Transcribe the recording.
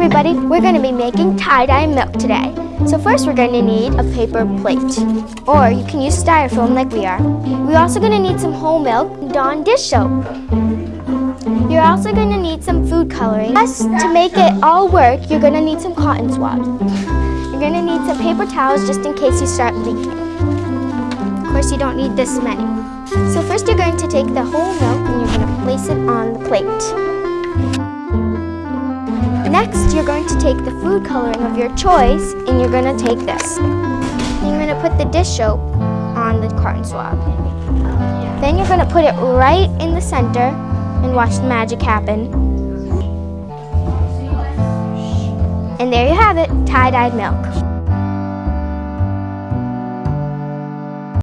everybody, we're going to be making tie-dye milk today. So first we're going to need a paper plate, or you can use styrofoam like we are. We're also going to need some whole milk Dawn dish soap. You're also going to need some food coloring. Plus, to make it all work, you're going to need some cotton swabs. You're going to need some paper towels just in case you start leaking. Of course, you don't need this many. So first you're going to take the whole milk and you're going to place it on the plate. Next, you're going to take the food coloring of your choice and you're going to take this. You're going to put the dish soap on the cotton swab. Then you're going to put it right in the center and watch the magic happen. And there you have it, tie-dyed milk.